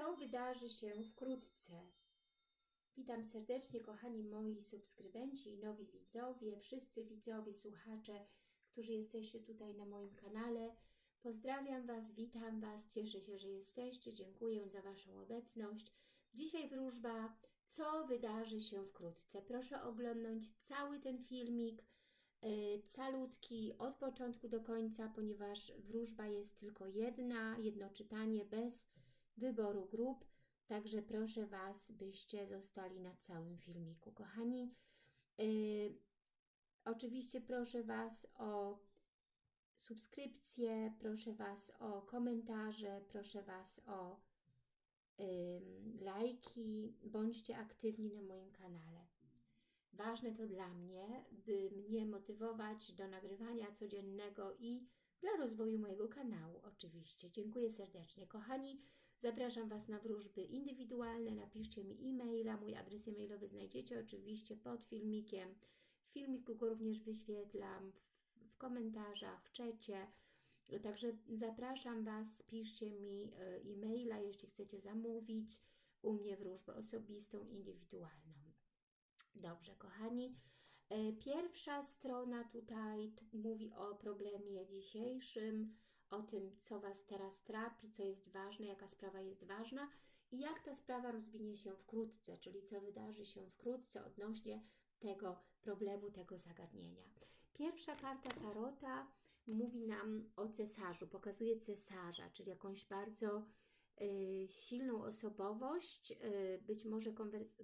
co wydarzy się wkrótce. Witam serdecznie, kochani moi subskrybenci i nowi widzowie, wszyscy widzowie, słuchacze, którzy jesteście tutaj na moim kanale. Pozdrawiam Was, witam Was, cieszę się, że jesteście, dziękuję za Waszą obecność. Dzisiaj wróżba, co wydarzy się wkrótce. Proszę oglądać cały ten filmik, yy, calutki, od początku do końca, ponieważ wróżba jest tylko jedna, jedno czytanie bez wyboru grup. Także proszę Was, byście zostali na całym filmiku. Kochani, yy, oczywiście proszę Was o subskrypcję, proszę Was o komentarze, proszę Was o yy, lajki, bądźcie aktywni na moim kanale. Ważne to dla mnie, by mnie motywować do nagrywania codziennego i dla rozwoju mojego kanału oczywiście. Dziękuję serdecznie. Kochani, Zapraszam Was na wróżby indywidualne. Napiszcie mi e-maila. Mój adres e-mailowy znajdziecie oczywiście pod filmikiem. W filmiku go również wyświetlam w, komentarzach, w czecie. Także zapraszam Was, piszcie mi e, e-maila, jeśli chcecie zamówić u mnie wróżbę osobistą, indywidualną. Dobrze, kochani. E, pierwsza strona tutaj mówi o problemie dzisiejszym, o tym, co Was teraz trapi, co jest ważne, jaka sprawa jest ważna i jak ta sprawa rozwinie się wkrótce, czyli co wydarzy się wkrótce odnośnie tego problemu, tego zagadnienia. Pierwsza karta Tarota mówi nam o cesarzu, pokazuje cesarza, czyli jakąś bardzo silną osobowość, y, być może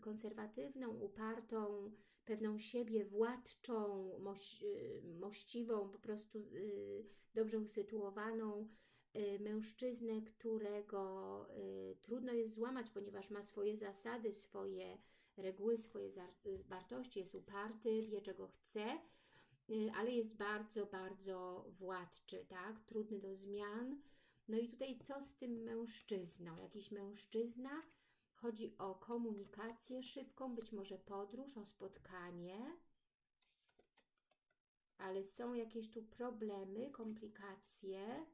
konserwatywną, upartą, pewną siebie, władczą, moś, y, mościwą, po prostu y, dobrze usytuowaną y, mężczyznę, którego trudno jest złamać, ponieważ ma swoje zasady, swoje reguły, swoje wartości, jest uparty, wie czego chce, ale jest bardzo, bardzo władczy, tak? Trudny do zmian. No i tutaj co z tym mężczyzną? Jakiś mężczyzna, Chodzi o komunikację szybką, być może podróż, o spotkanie, ale są jakieś tu problemy, komplikacje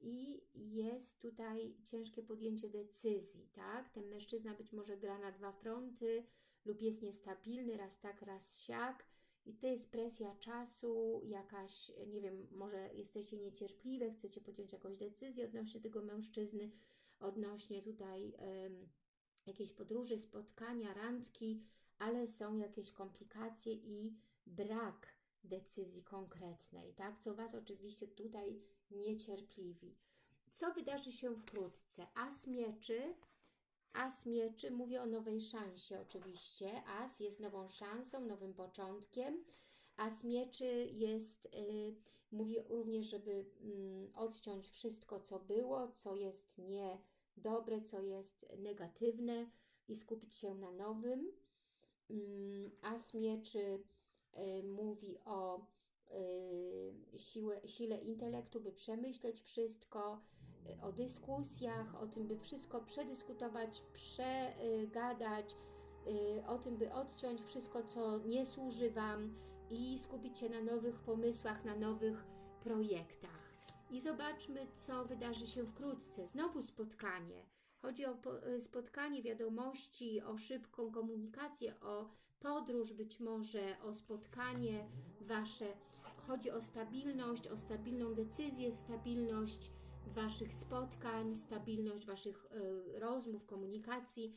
i jest tutaj ciężkie podjęcie decyzji, tak? Ten mężczyzna być może gra na dwa fronty lub jest niestabilny, raz tak, raz siak i to jest presja czasu, jakaś, nie wiem, może jesteście niecierpliwe, chcecie podjąć jakąś decyzję odnośnie tego mężczyzny, odnośnie tutaj jakieś podróże, spotkania, randki, ale są jakieś komplikacje i brak decyzji konkretnej, tak? Co Was oczywiście tutaj niecierpliwi. Co wydarzy się wkrótce? As mieczy, As mieczy mówi o nowej szansie oczywiście. As jest nową szansą, nowym początkiem. As mieczy jest, y, mówi również, żeby y, odciąć wszystko, co było, co jest nie dobre, co jest negatywne i skupić się na nowym. Mm, As mieczy y, mówi o y, siłę, sile intelektu, by przemyśleć wszystko, o dyskusjach, o tym, by wszystko przedyskutować, przegadać, o tym, by odciąć wszystko, co nie służy Wam i skupić się na nowych pomysłach, na nowych projektach. I zobaczmy, co wydarzy się wkrótce. Znowu spotkanie. Chodzi o e, spotkanie, wiadomości, o szybką komunikację, o podróż być może, o spotkanie Wasze. Chodzi o stabilność, o stabilną decyzję, stabilność Waszych spotkań, stabilność Waszych y, rozmów, komunikacji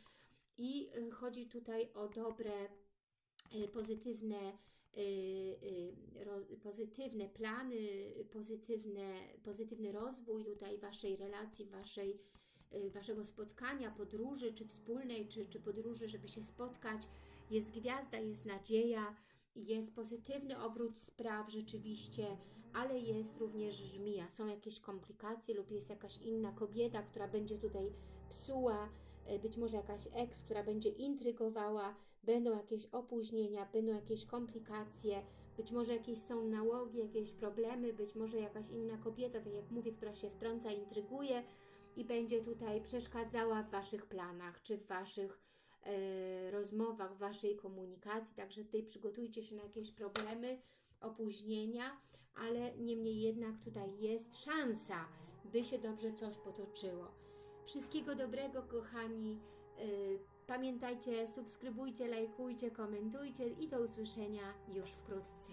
i y, chodzi tutaj o dobre, y, pozytywne pozytywne plany, pozytywne, pozytywny rozwój tutaj Waszej relacji, waszej, Waszego spotkania, podróży, czy wspólnej, czy, czy podróży, żeby się spotkać. Jest gwiazda, jest nadzieja, jest pozytywny obrót spraw rzeczywiście, ale jest również żmija. Są jakieś komplikacje lub jest jakaś inna kobieta, która będzie tutaj psuła, być może jakaś eks, która będzie intrygowała, będą jakieś opóźnienia, będą jakieś komplikacje, być może jakieś są nałogi, jakieś problemy, być może jakaś inna kobieta, tak jak mówię, która się wtrąca, intryguje i będzie tutaj przeszkadzała w Waszych planach, czy w Waszych e, rozmowach, w Waszej komunikacji, także tutaj przygotujcie się na jakieś problemy, opóźnienia, ale niemniej jednak tutaj jest szansa, by się dobrze coś potoczyło. Wszystkiego dobrego, kochani. Y, Pamiętajcie, subskrybujcie, lajkujcie, komentujcie i do usłyszenia już wkrótce.